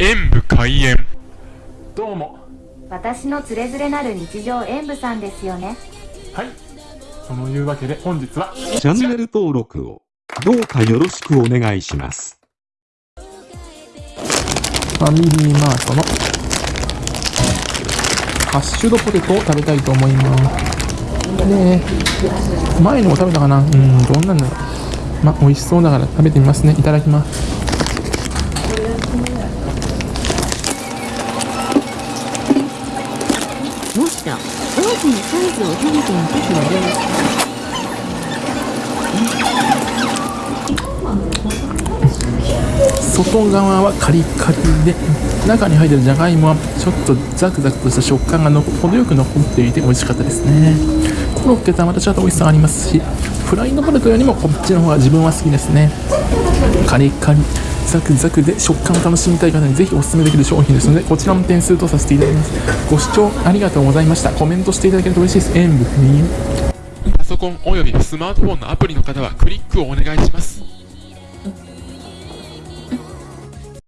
演武開演どうも私のつれづれなる日常演舞さんですよねはいそのいうわけで本日はチャンネル登録をどうかよろしくお願いします。ファミリーマートのハッシュドポテトを食べたいと思います。で、前にも食べたかな？うん、どんなんだろう。ま、美味しそうだから食べてみますね。いただきます。もっと大きなサイズを食べてみてくれる？外側はカリカリで、中に入ってるじゃがいもはちょっとザクザクとした食感がの程よく残っていて美味しかったですね。コロッケとはまたちょっと美味しさがありますし、フライドポテトよりもこっちの方が自分は好きですね。カリカリ、ザクザクで食感を楽しみたい方にぜひお勧めできる商品ですので、こちらも点数とさせていただきます。ご視聴ありがとうございました。コメントしていただけると嬉しいです。演武不眠。パソコンおよびスマートフォンのアプリの方はクリックをお願いします